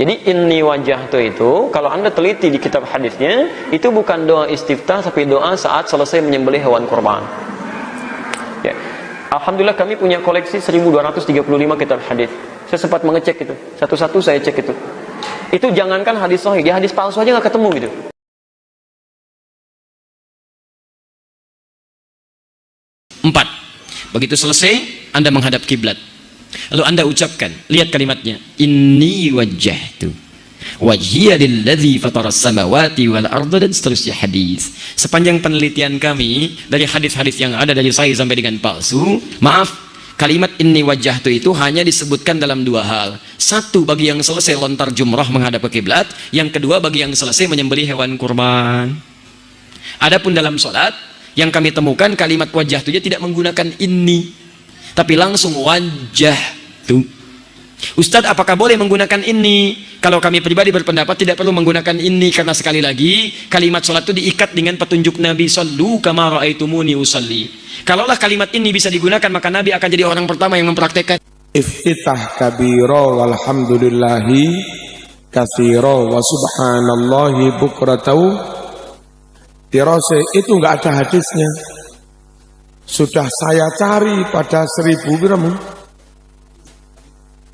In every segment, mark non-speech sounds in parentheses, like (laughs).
Jadi inni wajah itu kalau anda teliti di kitab hadisnya itu bukan doa istiftah tapi doa saat selesai menyembelih hewan kurban. Ya. Alhamdulillah kami punya koleksi 1235 kitab hadis. Saya sempat mengecek itu. Satu-satu saya cek itu. Itu jangankan hadis sahih, dia hadis palsu aja nggak ketemu gitu. Empat. Begitu selesai, Anda menghadap kiblat. Lalu Anda ucapkan, lihat kalimatnya, Inni wajjahtu wajhiya lilladzi fataras samawati wal arda dan seterusnya hadis. Sepanjang penelitian kami dari hadis-hadis yang ada dari saya sampai dengan palsu, maaf, kalimat inni wajjahtu itu hanya disebutkan dalam dua hal. Satu bagi yang selesai lontar jumrah menghadap ke kiblat, yang kedua bagi yang selesai menyembelih hewan kurban. Adapun dalam solat, yang kami temukan kalimat wajah itu tidak menggunakan ini tapi langsung wajah tuh Ustadz apakah boleh menggunakan ini? Kalau kami pribadi berpendapat tidak perlu menggunakan ini karena sekali lagi kalimat sholat itu diikat dengan petunjuk Nabi sallu kama ra'aitumuni usalli. Kalaulah kalimat ini bisa digunakan maka Nabi akan jadi orang pertama yang mempraktekkan. Iftitah kabiro walhamdulillahi kathiro wa subhanallahi bukratau dirose itu enggak ada hadisnya. Sudah saya cari pada seribu berapa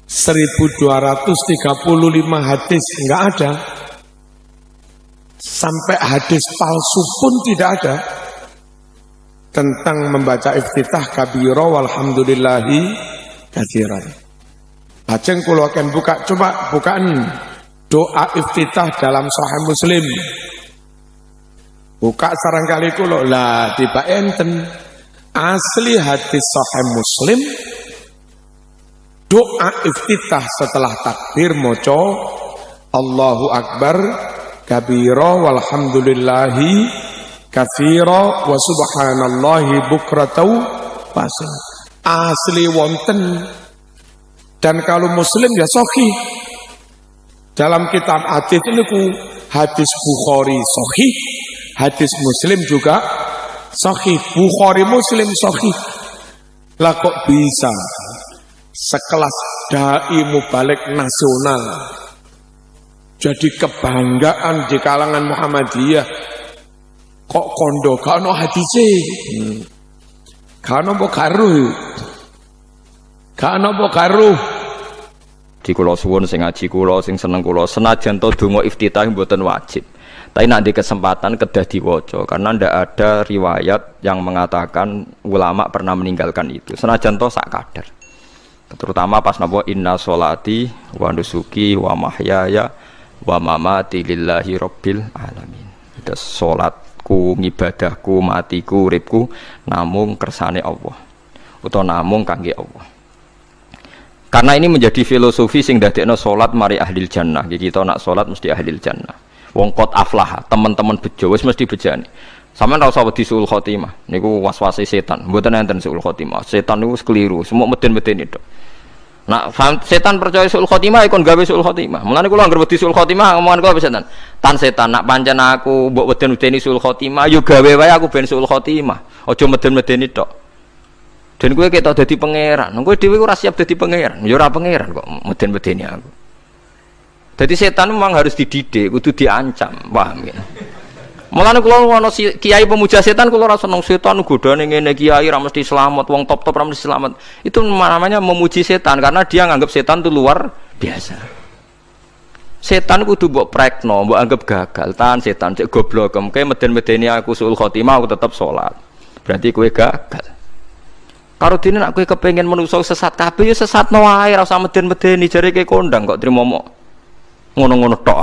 1235 hadis enggak ada. Sampai hadis palsu pun tidak ada. Tentang membaca iftitah kabiro walhamdulillahi kathiran Baceng kulo akan buka coba bukaan doa iftitah dalam sahih muslim. Buka sarangkali kulo lah tiba enten. Asli hadis sahih muslim doa iftitah setelah takbir moco Allahu Akbar kabiro walhamdulillahi kafiro wa subhanallahi bukratau pasang asli wonten. Dan kalau muslim ya sohi dalam kitab hadis ini ku hadis Bukhari sohi hadis muslim juga sohi Bukhari muslim sohi lah kok bisa sekelas dai mubalik nasional. Jadi kebanggaan di kalangan Muhammadiyah. Kok kondo? Gak ono hadise hmm. gak ono karuh ono karuh di kula suwun sing ngaji kula sing seneng kula. Senajan to donga iftitah mboten wajib. Tapi nanti kesempatan kedah diwaca karena ndak ada riwayat yang mengatakan ulama pernah meninggalkan itu. Senajan to sak kadar terutama pas napa inna solati wa nusuki wa mahyaya wa mamati lillahi rabbil alamin itu salatku ngibadahku matiku uripku namung kersane Allah utawa namung kangge Allah karena ini menjadi filosofi sing dadekno salat mari ahli jannah. Jadi kita nak salat mesti ahli jannah. Wong kot aflah, teman-teman bejo wis mesti bejani. Sampeyan ora usah wedi suul khotimah. Niku waswasi setan. Mboten enten suul khotimah. Setan niku keliru, semua meden-meden itu. Nak setan percaya suul khotimah ikon gawe suul khotimah. Mulane kula anggere wedi suul khotimah ngomongan kula setan. Tan setan nak pancen aku mbok weden-wedeni suul khotimah yo gawe wae aku ben suul khotimah. Aja meden-medeni tok. Dan gue kita jadi pangeran. Gue dewi ora siap jadi pangeran. Ya ora pangeran kok meden-medeni aku. Jadi setan memang harus dididik, kudu diancam, paham ya? Mulane kula ana kiai pemuja setan kula ora seneng setan godane ngene kiai ra mesti selamat, wong top-top ra mesti selamat. Itu namanya memuji setan karena dia nganggap setan itu luar biasa. Setan kudu mbok prekno, mbok anggap gagal. Tahan setan cek goblok, kayak meden-medeni aku suul khotimah aku tetap sholat. Berarti kue gagal. Karo dene nak kowe kepengin sesat kabeh ya sesat no wae ora usah meden-medeni jare ke kondang kok trimo mok ngono-ngono tok.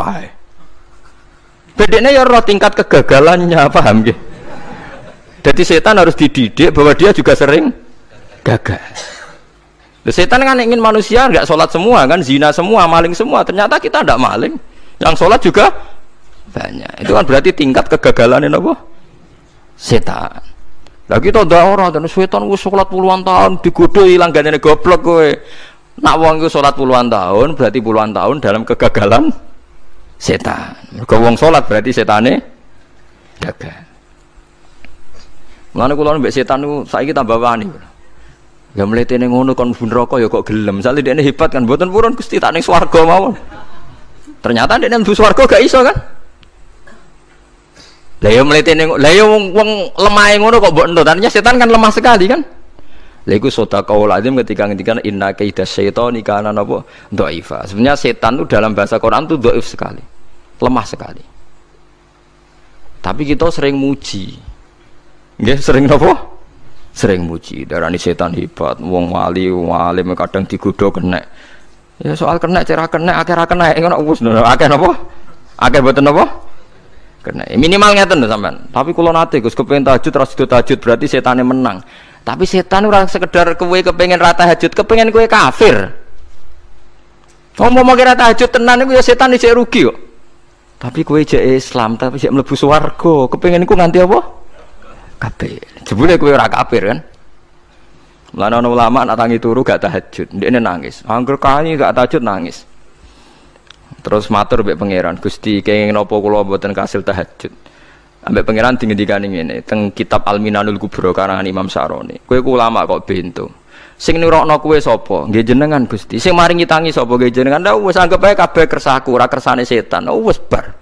Bedene ya roh tingkat kegagalannya, paham nggih? Jadi setan harus dididik bahwa dia juga sering gagal. Setan kan ingin manusia nggak sholat semua kan, zina semua, maling semua. Ternyata kita tidak maling, yang sholat juga banyak. Itu kan berarti tingkat kegagalan ini apa? Setan. Lah kita ndak ora dan setan wis salat puluhan tahun digodho ilang gandene goblok kowe. Nak wong iku salat puluhan tahun berarti puluhan tahun dalam kegagalan setan. Mergo wong salat berarti setane gagal. Mulane kula mbek setan niku saiki tambah wani. Ya mletene ngono kon mlebu neraka ya kok gelem. Misale dekne hebat kan mboten purun Gusti tak ning swarga mawon. Ternyata dia mlebu swarga gak iso kan? Lah ya mletene lah ya wong, lemah ngono kok mbok entut. Artinya setan kan lemah sekali kan? Iku sedekah lazim ketika ngendikan inna kaida syaitani kana napa dhaifa. Sebenarnya setan itu dalam bahasa Quran itu dhaif sekali. Lemah sekali. Tapi kita sering muji. Nggih, sering napa? Sering muji. Darani setan hebat, wong wali, wong alim kadang digodho kena. Ya soal kena cerah kena, akhir kena ngono wis akeh napa? Akeh boten napa? Kena. Minimal ngeten sampean. Tapi kula nate Gus kepengin tahajud terus tahajud berarti setane menang. Tapi setan ora sekedar kowe kepengen rata tahajud, kepengen kowe kafir. Kamu mau kira tahajud tenan iku ya setan iki rugi kok. Tapi kowe jek Islam, tapi jek mlebu swarga, kepengen iku nganti apa? Kafir. Jebule kowe ora kafir kan? Mulane ana ulama nak tangi turu gak tahajud, ndekne nangis. Angger kani gak tahajud nangis. Terus matur mbek pangeran, Gusti kenging napa kula mboten kasil tahajud ambek pangeran dingendikane ngene teng kitab Al-Minanul Kubra karangan Imam Saroni kowe ku ulama kok bento sing nurokno kowe sapa? Nggih jenengan Gusti. Sing maringi tangi sapa nggih jenengan? Ndak wis anggap ae kabeh kersaku ora kersane setan. Oh wis bar.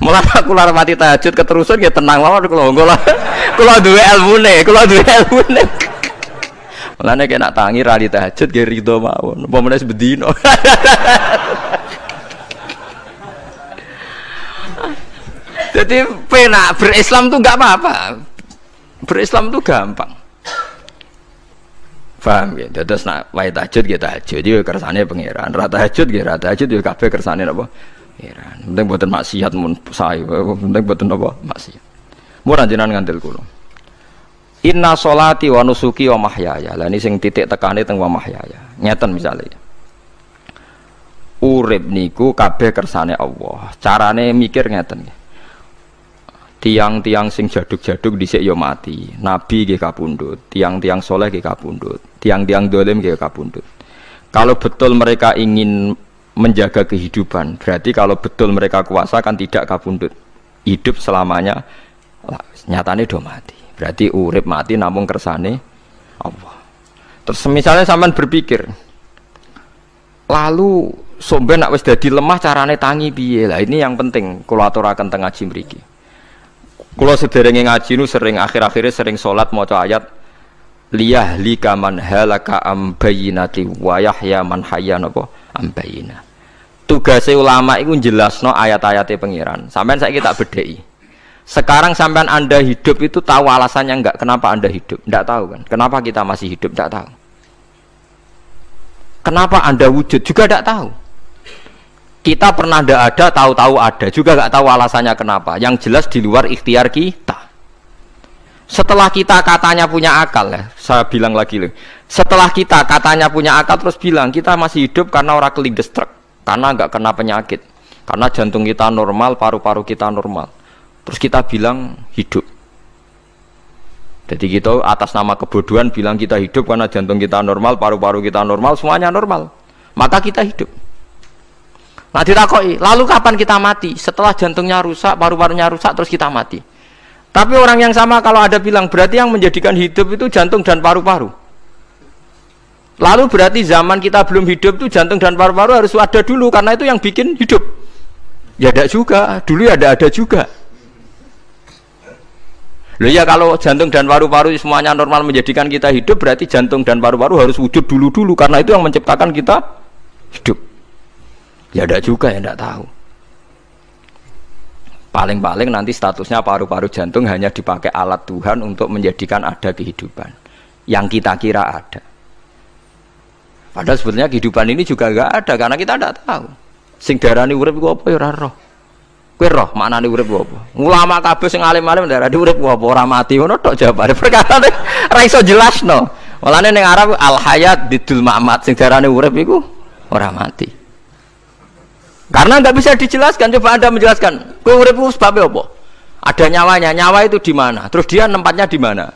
Mulai (laughs) aku lara mati tahajud keterusan ya tenang mawon kula kula (laughs) kula duwe ilmune kula duwe ilmune (laughs) Mulane kena tangi ra tahajud nggih rido meneh bedino Jadi pena berislam tuh nggak apa-apa. Berislam tuh gampang. Paham ya? Terus nak wae tahajud kita tahajud yo kersane pangeran. Rata tahajud gitu, rata tahajud yo kabeh kersane apa? Pangeran. Penting buatan maksiat mun sae. Penting buatan apa? Maksiat. Murah jenengan ngandel kula. Inna solati wa nusuki wa mahyaya. Lah ini sing titik tekane teng wa mahyaya. Ngeten misalnya. Urip niku kabeh kersane Allah. Carane mikir ngeten nggih tiang-tiang sing jaduk-jaduk dhisik ya mati. Nabi nggih kapundhut tiang-tiang soleh nggih kapundhut tiang-tiang dolim nggih kapundhut. Kalau betul mereka ingin menjaga kehidupan berarti kalau betul mereka kuasa kan tidak kapundhut. Hidup selamanya nyatane do mati. Berarti urip mati namun kersane Allah. Terus misalnya sampean berpikir lalu somben nak wis dadi lemah carane tangi piye? Lah ini yang penting kula aturaken teng ngaji kalau sederenge ngaji nu sering akhir-akhirnya sering sholat mau ayat liyah lika man halaka am bayinati wa yahya man hayya napa am bayina. Tugasnya ulama itu jelas no ayat-ayatnya pengiran. Sampai saya kita bedai. Sekarang sampai anda hidup itu tahu alasannya enggak? Kenapa anda hidup? Enggak tahu kan? Kenapa kita masih hidup? Enggak tahu. Kenapa anda wujud? Juga enggak tahu kita pernah tidak ada tahu-tahu ada. Juga nggak tahu alasannya kenapa. Yang jelas di luar ikhtiar kita. Setelah kita katanya punya akal ya saya bilang lagi loh setelah kita katanya punya akal terus bilang kita masih hidup karena orang kelindestruk karena nggak kena penyakit karena jantung kita normal paru-paru kita normal. Terus kita bilang hidup. Jadi kita atas nama kebodohan bilang kita hidup karena jantung kita normal paru-paru kita normal semuanya normal. Maka kita hidup Nah ditakoi, lalu kapan kita mati? Setelah jantungnya rusak, paru-parunya rusak, terus kita mati. Tapi orang yang sama kalau ada bilang berarti yang menjadikan hidup itu jantung dan paru-paru. Lalu berarti zaman kita belum hidup itu jantung dan paru-paru harus ada dulu karena itu yang bikin hidup. Ya ada juga, dulu ya ada ada juga. Loh ya kalau jantung dan paru-paru semuanya normal menjadikan kita hidup berarti jantung dan paru-paru harus wujud dulu-dulu karena itu yang menciptakan kita hidup. Ya tidak juga ya tidak tahu. Paling-paling nanti statusnya paru-paru jantung hanya dipakai alat Tuhan untuk menjadikan ada kehidupan yang kita kira ada. Padahal sebetulnya kehidupan ini juga enggak ada karena kita tidak tahu. Sing darani urip iku apa ya roh. Kowe roh maknane urip apa? Ulama kabeh sing alim-alim darani urip apa ora mati ngono tok jawabane. (laughs) Perkara ora iso jelasno. Mulane ning Arab al hayat bidul mamat sing darani urip iku ora mati. Karena nggak bisa dijelaskan. Coba anda menjelaskan. Kue urip sebabnya apa? Ada nyawanya. Nyawa itu di mana? Terus dia nempatnya di mana?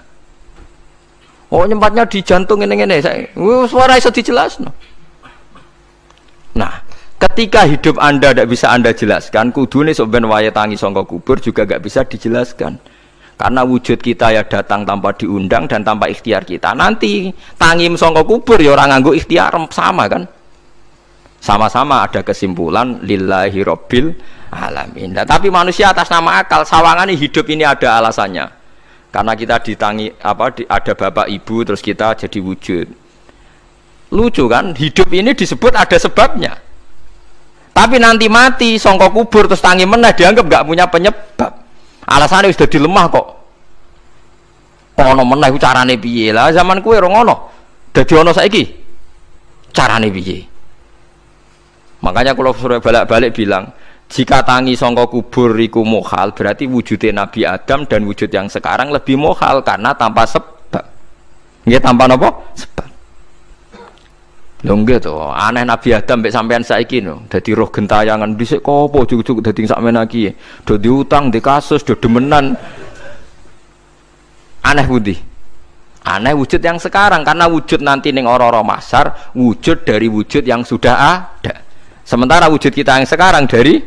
Oh, nyempatnya di jantung ini ini. Saya, suara itu dijelas. No. Nah, ketika hidup anda tidak bisa anda jelaskan, kudu nih soben waya tangi songko kubur juga nggak bisa dijelaskan. Karena wujud kita ya datang tanpa diundang dan tanpa ikhtiar kita. Nanti tangim songko kubur ya orang nganggu ikhtiar sama kan? Sama-sama ada kesimpulan lillahi robbil alamin. Nah, tapi manusia atas nama akal sawangan hidup ini ada alasannya. Karena kita ditangi apa di, ada bapak ibu terus kita jadi wujud. Lucu kan? Hidup ini disebut ada sebabnya. Tapi nanti mati songkok kubur terus tangi menah dianggap nggak punya penyebab. Alasannya sudah dilemah kok. Ono menah carane piye? Lah zaman kue rongono dadi ono saiki carane piye makanya kalau suruh balik-balik bilang jika tangi songkok kubur iku mohal berarti wujudnya Nabi Adam dan wujud yang sekarang lebih mohal karena tanpa sebab nggih tanpa apa sebab Lho nggih to, aneh Nabi Adam mbek sampean saiki no. Dadi roh gentayangan dhisik kopo juk-juk dadi sakmene iki. Do diutang, di kasus, do demenan. Aneh budi. Aneh wujud yang sekarang karena wujud nanti ning ora-ora masar wujud dari wujud yang sudah ada. Sementara wujud kita yang sekarang dari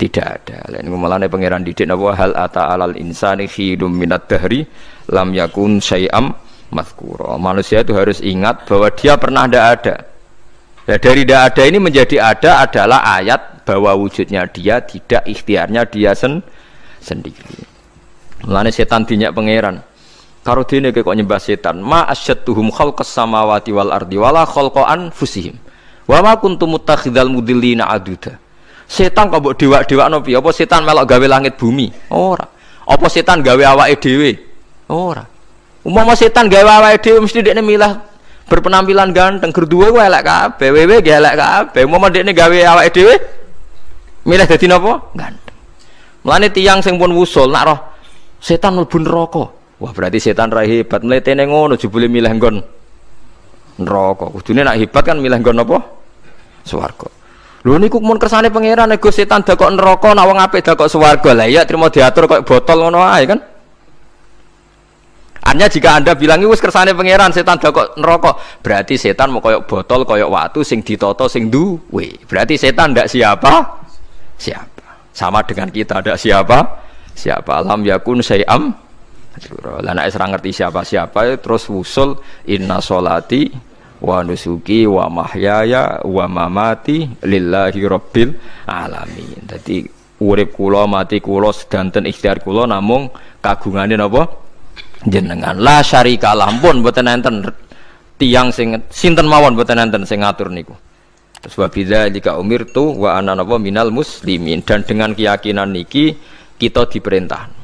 tidak ada. Lain ngumalane pangeran didik napa hal ata alal insani khidum minat dahri lam yakun syai'am mazkuro. Manusia itu harus ingat bahwa dia pernah tidak ada. Nah, dari tidak ada ini menjadi ada adalah ayat bahwa wujudnya dia tidak ikhtiarnya dia sen sendiri. Mulane setan dinyak pangeran. Karo dene kok nyembah setan, ma asyattuhum khalqas samawati wal ardi wala khalqa anfusihim. Wa ma kuntum muttakhidal mudillina aduda. Setan kok mbok dewa-dewakno piye? Apa setan melok gawe langit bumi? Ora. Apa setan gawe awake dhewe? Ora. Umpama setan gawe awake dhewe mesti dekne milah berpenampilan ganteng gerduwe ku elek kabeh, wewe ge elek kabeh. Umpama dekne gawe awake dhewe milih dadi napa? Ganteng. Mulane tiyang sing pun wusul nak roh setan mlebu neraka. Wah, berarti setan ra hebat. Mletene ngono jebule milih nggon neraka. Kudune nak hebat kan milih nggon apa? Swarga. Lho niku mun kersane pangeran nego setan dakok neraka nak wong apik dakok swarga. Lah iya trimo diatur kok botol ngono ae kan. Artinya jika anda bilang itu kersane pangeran setan kok neraka, berarti setan mau koyok botol, koyok waktu, sing ditoto, sing duwe. Berarti setan ndak siapa? Siapa? Sama dengan kita ndak siapa? Siapa? Alam yakun sayam. Lah nek ngerti siapa-siapa terus wusul inna solati wa nusuki wa mahyaya wa mamati lillahi rabbil alamin. Jadi urip kula mati kula sedanten ikhtiar kula namung kagungane napa? jenengan. La syarika pun mboten enten tiang sing sinten mawon mboten enten sing ngatur niku. Terus jika umir tuh wa ana napa? Minal muslimin. Dan dengan keyakinan niki kita diperintah